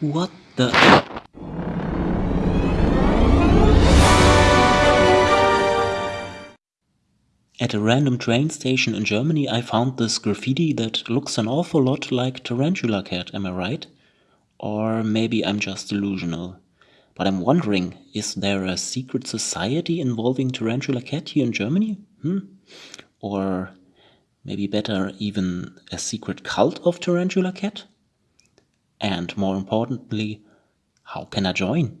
What the... At a random train station in Germany I found this graffiti that looks an awful lot like Tarantula Cat, am I right? Or maybe I'm just delusional. But I'm wondering, is there a secret society involving Tarantula Cat here in Germany? Hmm? Or maybe better, even a secret cult of Tarantula Cat? And more importantly, how can I join?